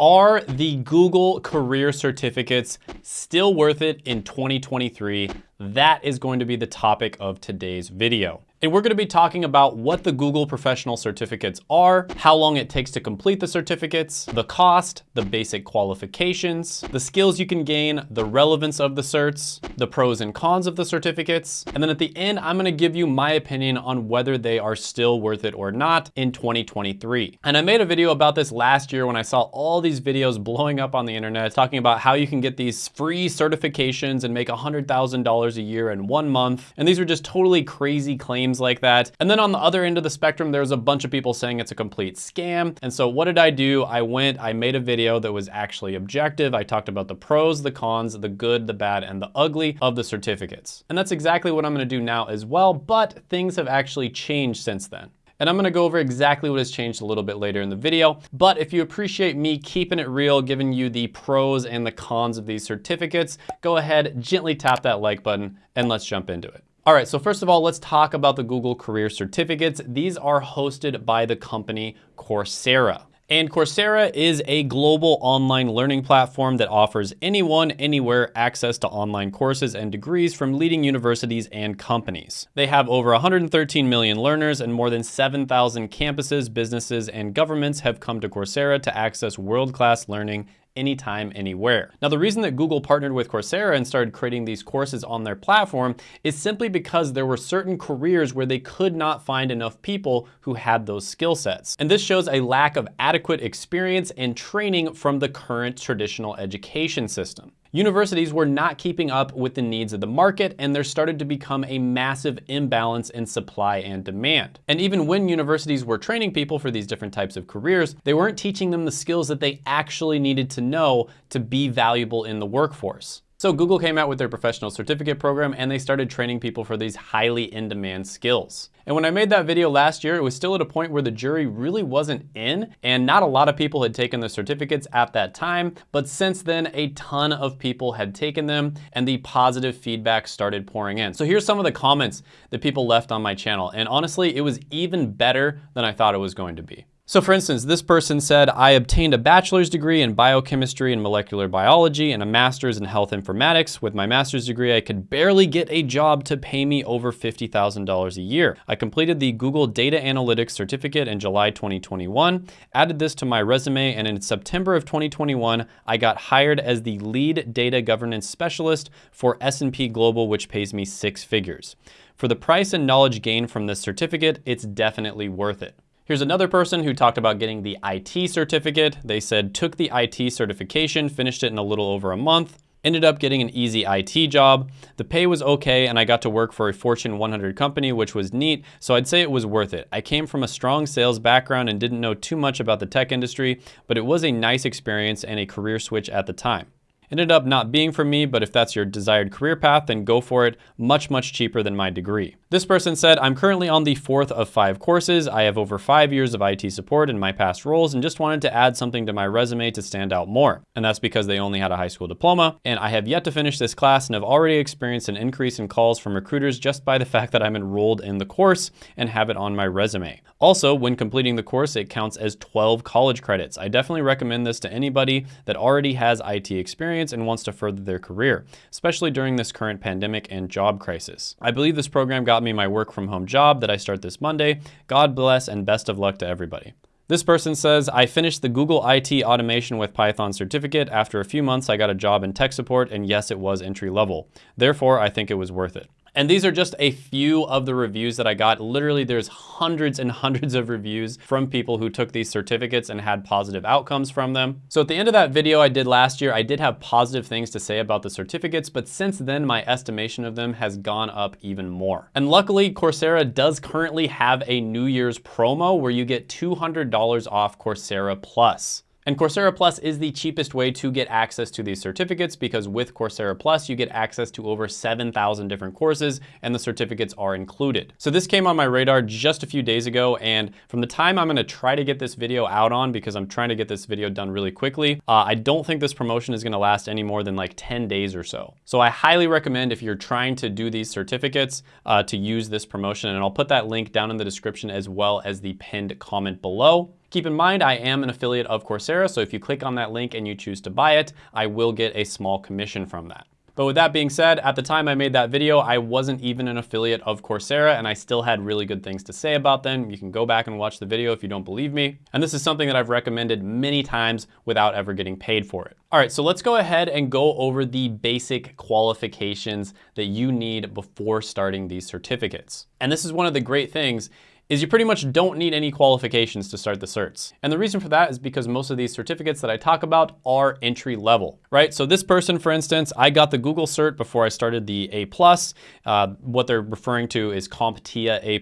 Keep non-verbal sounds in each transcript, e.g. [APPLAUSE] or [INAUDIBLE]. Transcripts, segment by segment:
Are the Google career certificates still worth it in 2023? That is going to be the topic of today's video. And we're gonna be talking about what the Google professional certificates are, how long it takes to complete the certificates, the cost, the basic qualifications, the skills you can gain, the relevance of the certs, the pros and cons of the certificates. And then at the end, I'm gonna give you my opinion on whether they are still worth it or not in 2023. And I made a video about this last year when I saw all these videos blowing up on the internet talking about how you can get these free certifications and make $100,000 a year in one month. And these were just totally crazy claims like that. And then on the other end of the spectrum, there's a bunch of people saying it's a complete scam. And so what did I do? I went, I made a video that was actually objective. I talked about the pros, the cons, the good, the bad, and the ugly of the certificates. And that's exactly what I'm gonna do now as well, but things have actually changed since then. And I'm gonna go over exactly what has changed a little bit later in the video. But if you appreciate me keeping it real, giving you the pros and the cons of these certificates, go ahead, gently tap that like button, and let's jump into it. All right, so first of all, let's talk about the Google Career Certificates. These are hosted by the company Coursera. And Coursera is a global online learning platform that offers anyone, anywhere access to online courses and degrees from leading universities and companies. They have over 113 million learners and more than 7,000 campuses, businesses, and governments have come to Coursera to access world-class learning anytime, anywhere. Now, the reason that Google partnered with Coursera and started creating these courses on their platform is simply because there were certain careers where they could not find enough people who had those skill sets. And this shows a lack of adequate experience and training from the current traditional education system. Universities were not keeping up with the needs of the market and there started to become a massive imbalance in supply and demand. And even when universities were training people for these different types of careers, they weren't teaching them the skills that they actually needed to know to be valuable in the workforce. So Google came out with their professional certificate program and they started training people for these highly in-demand skills. And when I made that video last year, it was still at a point where the jury really wasn't in and not a lot of people had taken the certificates at that time. But since then, a ton of people had taken them and the positive feedback started pouring in. So here's some of the comments that people left on my channel. And honestly, it was even better than I thought it was going to be. So for instance, this person said, I obtained a bachelor's degree in biochemistry and molecular biology and a master's in health informatics. With my master's degree, I could barely get a job to pay me over $50,000 a year. I completed the Google Data Analytics certificate in July 2021, added this to my resume, and in September of 2021, I got hired as the lead data governance specialist for S&P Global, which pays me six figures. For the price and knowledge gained from this certificate, it's definitely worth it. Here's another person who talked about getting the IT certificate. They said, took the IT certification, finished it in a little over a month, ended up getting an easy IT job. The pay was okay and I got to work for a Fortune 100 company, which was neat, so I'd say it was worth it. I came from a strong sales background and didn't know too much about the tech industry, but it was a nice experience and a career switch at the time. Ended up not being for me, but if that's your desired career path, then go for it. Much, much cheaper than my degree. This person said, I'm currently on the fourth of five courses. I have over five years of IT support in my past roles and just wanted to add something to my resume to stand out more. And that's because they only had a high school diploma. And I have yet to finish this class and have already experienced an increase in calls from recruiters just by the [LAUGHS] fact that I'm enrolled in the course and have it on my resume. Also, when completing the course, it counts as 12 college credits. I definitely recommend this to anybody that already has IT experience and wants to further their career, especially during this current pandemic and job crisis. I believe this program got me my work from home job that I start this Monday. God bless and best of luck to everybody. This person says, I finished the Google IT Automation with Python certificate. After a few months, I got a job in tech support, and yes, it was entry level. Therefore, I think it was worth it. And these are just a few of the reviews that I got. Literally, there's hundreds and hundreds of reviews from people who took these certificates and had positive outcomes from them. So at the end of that video I did last year, I did have positive things to say about the certificates, but since then, my estimation of them has gone up even more. And luckily, Coursera does currently have a New Year's promo where you get $200 off Coursera Plus. And Coursera Plus is the cheapest way to get access to these certificates because with Coursera Plus, you get access to over 7,000 different courses and the certificates are included. So this came on my radar just a few days ago. And from the time I'm gonna try to get this video out on, because I'm trying to get this video done really quickly, uh, I don't think this promotion is gonna last any more than like 10 days or so. So I highly recommend if you're trying to do these certificates uh, to use this promotion. And I'll put that link down in the description as well as the pinned comment below. Keep in mind, I am an affiliate of Coursera, so if you click on that link and you choose to buy it, I will get a small commission from that. But with that being said, at the time I made that video, I wasn't even an affiliate of Coursera and I still had really good things to say about them. You can go back and watch the video if you don't believe me. And this is something that I've recommended many times without ever getting paid for it. All right, so let's go ahead and go over the basic qualifications that you need before starting these certificates. And this is one of the great things is you pretty much don't need any qualifications to start the certs. And the reason for that is because most of these certificates that I talk about are entry level, right? So this person, for instance, I got the Google cert before I started the A+. Uh, what they're referring to is CompTIA A+,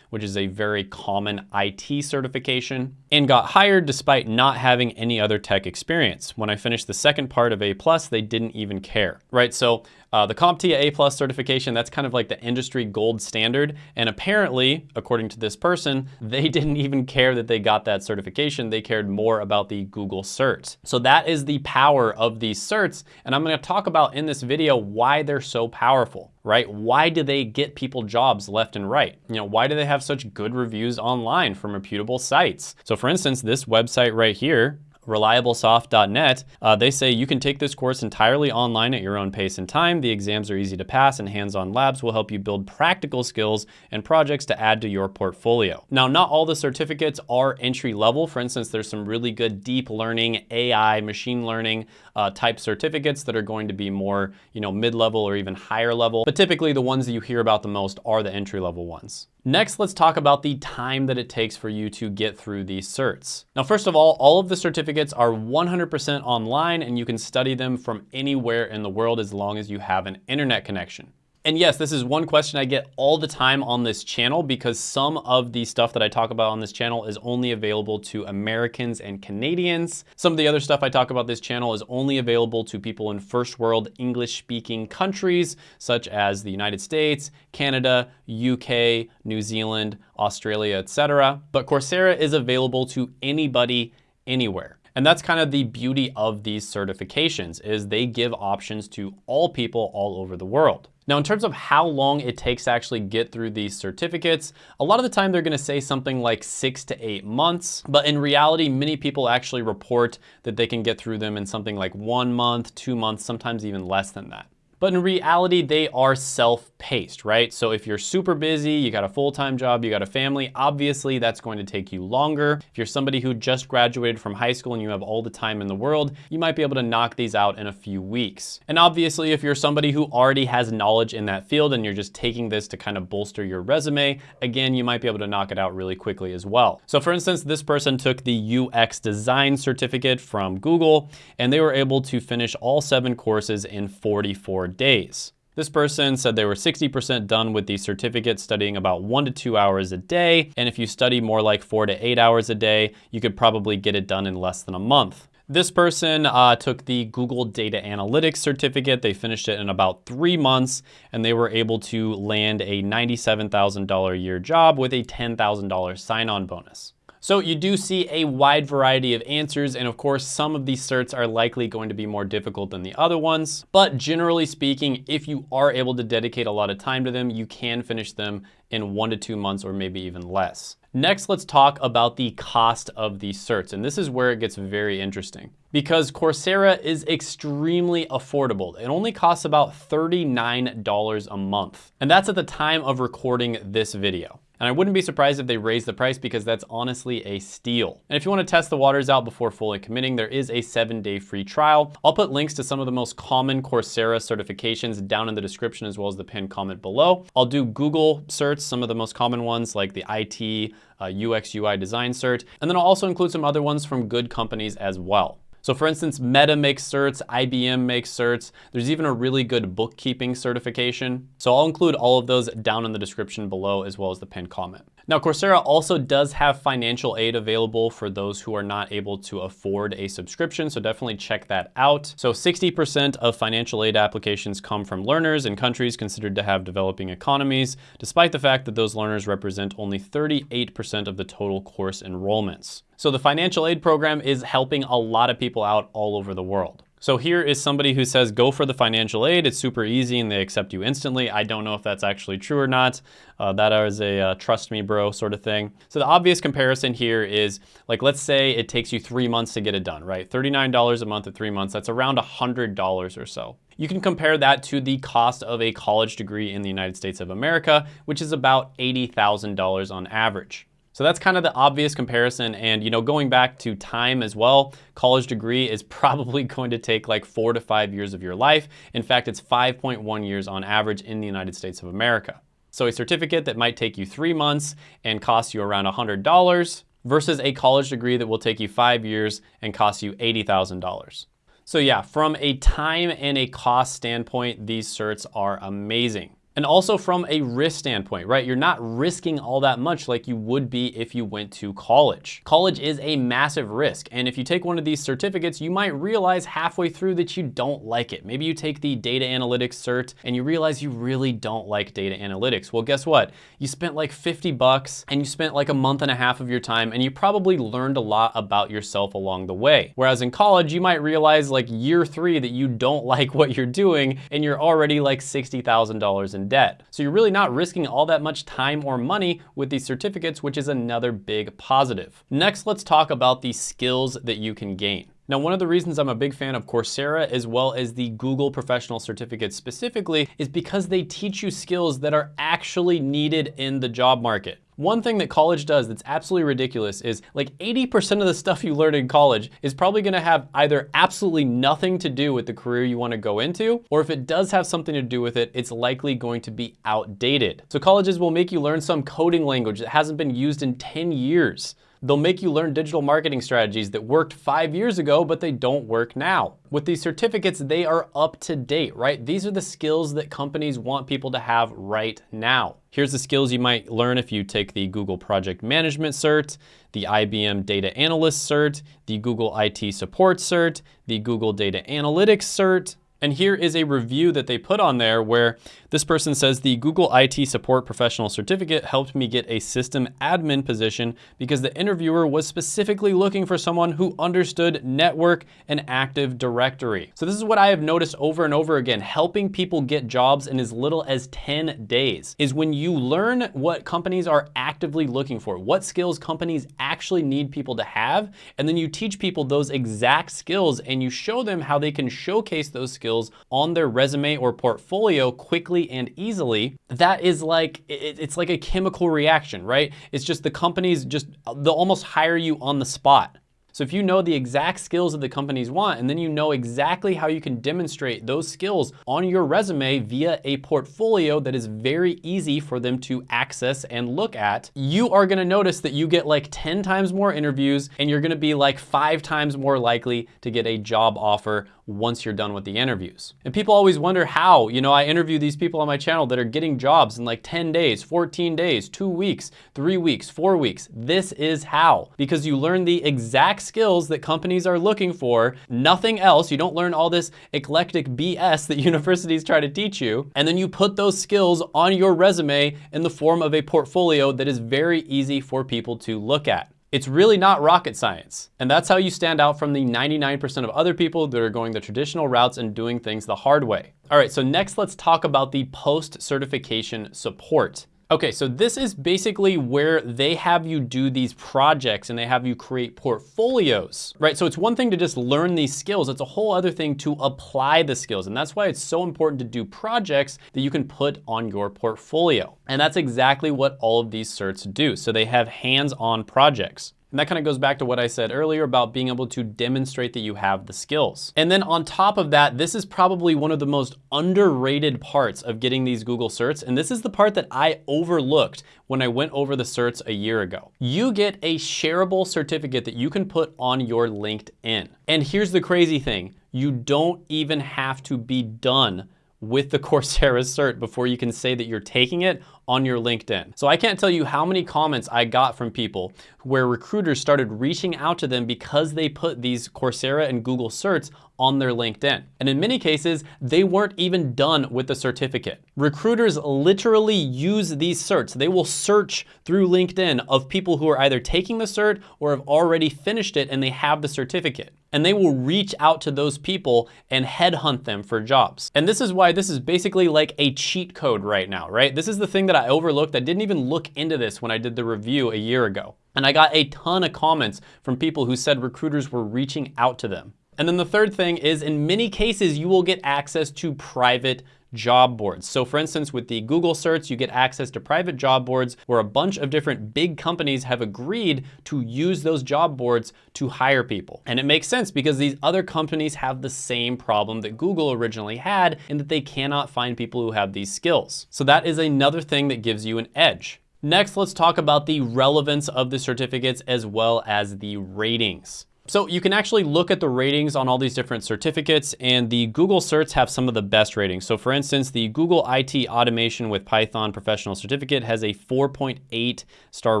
which is a very common IT certification, and got hired despite not having any other tech experience. When I finished the second part of A+, they didn't even care, right? So uh, the CompTIA A plus certification, that's kind of like the industry gold standard. And apparently, according to this person, [LAUGHS] they didn't even care that they got that certification. They cared more about the Google cert. So that is the power of these certs. And I'm gonna talk about in this video why they're so powerful right? Why do they get people jobs left and right? You know, why do they have such good reviews online from reputable sites? So for instance, this website right here, reliablesoft.net, uh, they say you can take this course entirely online at your own pace and time. The exams are easy to pass and hands-on labs will help you build practical skills and projects to add to your portfolio. Now, not all the certificates are entry level. For instance, there's some really good deep learning, AI, machine learning uh, type certificates that are going to be more, you know, mid-level or even higher level. But typically the ones that you hear about the most are the entry level ones. Next, let's talk about the time that it takes for you to get through these certs. Now, first of all, all of the certificates are 100% online and you can study them from anywhere in the world as long as you have an internet connection. And yes, this is one question I get all the time on this channel because some of the stuff that I talk about on this channel is only available to Americans and Canadians. Some of the other stuff I talk about this channel is only available to people in first world English speaking countries such as the United States, Canada, UK, New Zealand, Australia, etc. But Coursera is available to anybody anywhere. And that's kind of the beauty of these certifications is they give options to all people all over the world. Now, in terms of how long it takes to actually get through these certificates, a lot of the time they're gonna say something like six to eight months, but in reality, many people actually report that they can get through them in something like one month, two months, sometimes even less than that. But in reality, they are self-paced, right? So if you're super busy, you got a full-time job, you got a family, obviously that's going to take you longer. If you're somebody who just graduated from high school and you have all the time in the world, you might be able to knock these out in a few weeks. And obviously, if you're somebody who already has knowledge in that field and you're just taking this to kind of bolster your resume, again, you might be able to knock it out really quickly as well. So for instance, this person took the UX design certificate from Google and they were able to finish all seven courses in 44 days. This person said they were 60% done with the certificate studying about one to two hours a day. And if you study more like four to eight hours a day, you could probably get it done in less than a month. This person uh, took the Google Data Analytics certificate. They finished it in about three months and they were able to land a $97,000 a year job with a $10,000 sign-on bonus. So you do see a wide variety of answers, and of course, some of these certs are likely going to be more difficult than the other ones. But generally speaking, if you are able to dedicate a lot of time to them, you can finish them in one to two months or maybe even less. Next, let's talk about the cost of these certs. And this is where it gets very interesting because Coursera is extremely affordable. It only costs about $39 a month. And that's at the time of recording this video. And I wouldn't be surprised if they raise the price because that's honestly a steal. And if you wanna test the waters out before fully committing, there is a seven day free trial. I'll put links to some of the most common Coursera certifications down in the description as well as the pinned comment below. I'll do Google certs, some of the most common ones like the IT, uh, UX, UI design cert, and then I'll also include some other ones from good companies as well. So for instance, Meta makes certs, IBM makes certs. There's even a really good bookkeeping certification. So I'll include all of those down in the description below as well as the pinned comment. Now, Coursera also does have financial aid available for those who are not able to afford a subscription, so definitely check that out. So 60% of financial aid applications come from learners in countries considered to have developing economies, despite the fact that those learners represent only 38% of the total course enrollments. So the financial aid program is helping a lot of people out all over the world. So here is somebody who says, go for the financial aid. It's super easy and they accept you instantly. I don't know if that's actually true or not. Uh, that is a uh, trust me bro sort of thing. So the obvious comparison here is like, let's say it takes you three months to get it done, right? $39 a month at three months, that's around $100 or so. You can compare that to the cost of a college degree in the United States of America, which is about $80,000 on average. So that's kind of the obvious comparison. And, you know, going back to time as well, college degree is [LAUGHS] probably going to take like four to five years of your life. In fact, it's 5.1 years on average in the United States of America. So a certificate that might take you three months and cost you around $100 versus a college degree that will take you five years and cost you $80,000. So yeah, from a time and a cost standpoint, these certs are amazing. And also from a risk standpoint, right? You're not risking all that much like you would be if you went to college. College is a massive risk. And if you take one of these certificates, you might realize halfway through that you don't like it. Maybe you take the data analytics cert and you realize you really don't like data analytics. Well, guess what? You spent like 50 bucks and you spent like a month and a half of your time and you probably learned a lot about yourself along the way. Whereas in college, you might realize like year three that you don't [LAUGHS] like what you're doing and you're already like $60,000 in debt. So you're really not risking all that much time or money with these certificates, which is another big positive. Next, let's talk about the skills that you can gain. Now, one of the reasons I'm a big fan of Coursera as well as the Google Professional Certificate specifically is because they teach you skills that are actually needed in the job market. One thing that college does that's absolutely ridiculous is like 80% of the stuff you learn in college is probably gonna have either absolutely nothing to do with the career you wanna go into, or if it does have something to do with it, it's likely going to be outdated. So colleges will make you learn some coding language that hasn't been used in 10 years. They'll make you learn digital marketing strategies that worked five years ago, but they don't work now. With these certificates, they are up to date, right? These are the skills that companies want people to have right now. Here's the skills you might learn if you take the Google Project Management Cert, the IBM Data Analyst Cert, the Google IT Support Cert, the Google Data Analytics Cert, and here is a review that they put on there where this person says the Google IT Support Professional Certificate helped me get a system admin position because the interviewer was specifically looking for someone who understood network and Active Directory. So this is what I have noticed over and over again, helping people get jobs in as little as 10 days is when you learn what companies are actively looking for, what skills companies actually need people to have, and then you teach people those exact skills and you show them how they can showcase those skills skills on their resume or portfolio quickly and easily, that is like, it's like a chemical reaction, right? It's just the companies just, they'll almost hire you on the spot. So if you know the exact skills that the companies want, and then you know exactly how you can demonstrate those skills on your resume via a portfolio that is very easy for them to access and look at, you are gonna notice that you get like 10 times more interviews and you're gonna be like five times more likely to get a job offer once you're done with the interviews. And people always wonder how, you know, I interview these people on my channel that are getting jobs in like 10 days, 14 days, two weeks, three weeks, four weeks. This is how, because you learn the exact skills that companies are looking for, nothing else. You don't learn all this eclectic BS that [LAUGHS] universities try to teach you. And then you put those skills on your resume in the form of a portfolio that is very easy for people to look at. It's really not rocket science. And that's how you stand out from the 99% of other people that are going the traditional routes and doing things the hard way. All right, so next let's talk about the post-certification support. Okay, so this is basically where they have you do these projects and they have you create portfolios, right? So it's one thing to just learn these skills. It's a whole other thing to apply the skills. And that's why it's so important to do projects that you can put on your portfolio. And that's exactly what all of these certs do. So they have hands-on projects. And that kind of goes back to what I said earlier about being able to demonstrate that you have the skills. And then on top of that, this is probably one of the most underrated parts of getting these Google certs. And this is the part that I overlooked when I went over the certs a year ago. You get a shareable certificate that you can put on your LinkedIn. And here's the crazy thing. You don't even have to be done with the [LAUGHS] Coursera cert before you can say that you're taking it on your LinkedIn. So I can't tell you how many comments I got from people where recruiters started reaching out to them because they put these Coursera and Google certs on their LinkedIn. And in many cases, they weren't even done with the certificate. Recruiters literally use these certs. They will search through LinkedIn of people who are either taking the cert or have already finished it and they have the certificate and they will reach out to those people and headhunt them for jobs. And this is why this is basically like a cheat code right now, right? This is the thing that I overlooked. I didn't even look into this when I did the review a year ago. And I got a ton of comments from people who said recruiters were reaching out to them. And then the third thing is in many cases, you will get access to private job boards. So for instance, with the Google certs, you get access to private job boards where a bunch of different big companies have agreed to use those job boards to hire people. And it makes sense because these other companies have the same problem that Google originally had in that they cannot find people who have these skills. So that is another thing that gives you an edge. Next, let's talk about the relevance of the certificates as well as the ratings. So you can actually look at the ratings on all these different certificates and the Google certs have some of the best ratings. So for instance, the Google IT Automation with Python Professional Certificate has a 4.8 star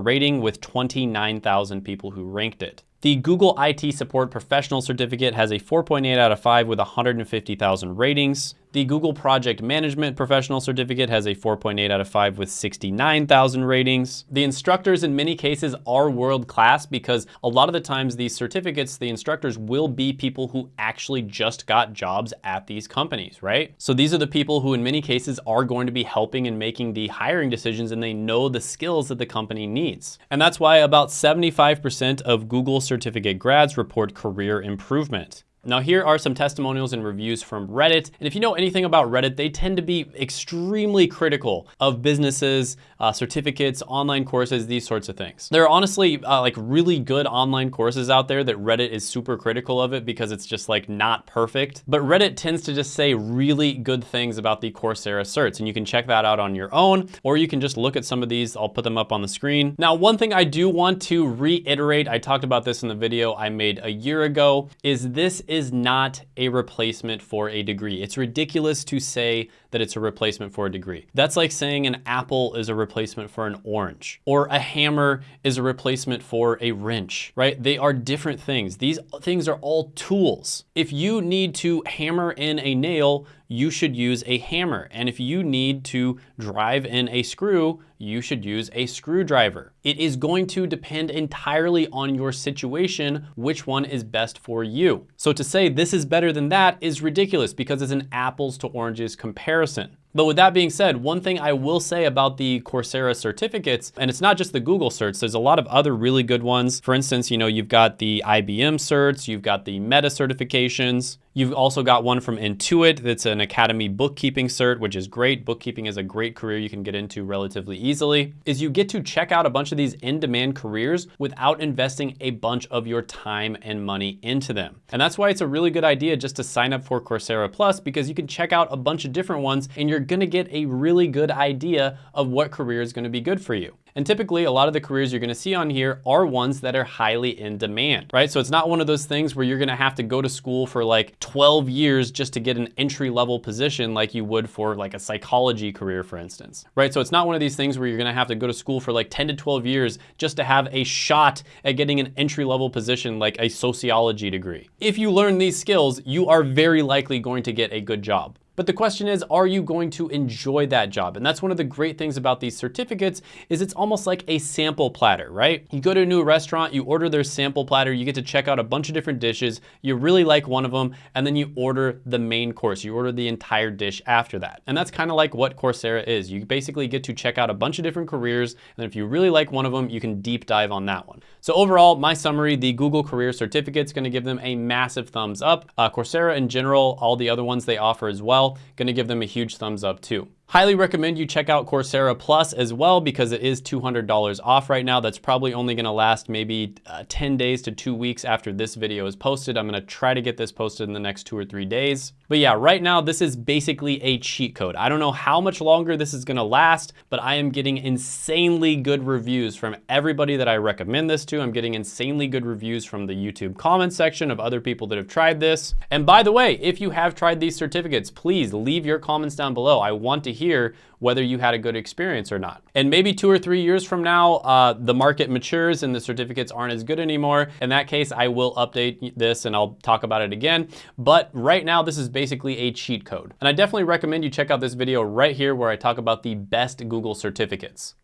rating with 29,000 people who ranked it. The Google IT Support Professional Certificate has a 4.8 out of 5 with 150,000 ratings. The Google Project Management Professional Certificate has a 4.8 out of 5 with 69,000 ratings. The instructors in many cases are world-class because a lot of the times these certificates, the instructors will be people who actually just got jobs at these companies, right? So these are the people who in many cases are going to be helping and making the hiring decisions and they know the skills that the company needs. And that's why about 75% of Google certificate grads report career improvement. Now here are some testimonials and reviews from Reddit. And if you know anything about Reddit, they tend to be extremely critical of businesses, uh, certificates, online courses, these sorts of things. There are honestly uh, like really good online courses out there that Reddit is super critical of it because it's just like not perfect. But Reddit tends to just say really good things about the Coursera certs and you can check that out on your own or you can just look at some of these. I'll put them up on the screen. Now, one thing I do want to reiterate, I talked about this in the video I made a year ago, is this is not a replacement for a degree. It's ridiculous to say that it's a replacement for a degree. That's like saying an apple is a replacement for an orange or a hammer is a replacement for a wrench, right? They are different things. These things are all tools. If you need to hammer in a nail, you should use a hammer. And if you need to drive in a screw, you should use a screwdriver. It is going to depend entirely on your situation, which one is best for you. So to say this is better than that is ridiculous because it's an apples to oranges comparison. But with that being said, one thing I will say about the Coursera certificates, and it's not just the Google certs, there's a lot of other really good ones. For instance, you know, you've got the IBM certs, you've got the Meta certifications, You've also got one from Intuit that's an Academy bookkeeping cert, which is great. Bookkeeping is a great career you can get into relatively easily. Is you get to check out a bunch of these in-demand careers without investing a bunch of your time and money into them. And that's why it's a really good idea just to sign up for Coursera Plus because you can check out a bunch of different ones and you're gonna get a really good idea of what career is gonna be good for you. And typically a lot of the careers you're gonna see on here are ones that are highly in demand, right? So it's not one of those things where you're gonna have to go to school for like 12 years just to get an entry level position like you would for like a psychology career, for instance, right? So it's not one of these things where you're gonna have to go to school for like 10 to 12 years just to have a shot at getting an entry level position like a sociology degree. If you learn these skills, you are very likely going to get a good job. But the question is, are you going to enjoy that job? And that's one of the great things about these certificates is it's almost like a sample platter, right? You go to a new restaurant, you order their sample platter, you get to check out a bunch of different dishes, you really like one of them, and then you order the main course. You order the entire dish after that. And that's kind of like what Coursera is. You basically get to check out a bunch of different careers, and if you really like one of them, you can deep dive on that one. So overall, my summary, the Google Career Certificate is gonna give them a massive thumbs up. Uh, Coursera in general, all the other ones they offer as well, gonna give them a huge thumbs up too. Highly recommend you check out Coursera Plus as well because it is $200 off right now. That's probably only gonna last maybe uh, 10 days to two weeks after this video is posted. I'm gonna try to get this posted in the next two or three days. But yeah, right now this is basically a cheat code. I don't know how much longer this is gonna last, but I am getting insanely good reviews from everybody that I recommend this to. I'm getting insanely good reviews from the YouTube comment section of other people that have tried this. And by the way, if you have tried these certificates, please leave your comments down below. I want to hear whether you had a good experience or not. And maybe two or three years from now, uh, the market matures and the certificates aren't as good anymore. In that case, I will update this and I'll talk about it again. But right now, this is basically a cheat code. And I definitely recommend you check out this video right here where I talk about the best Google certificates.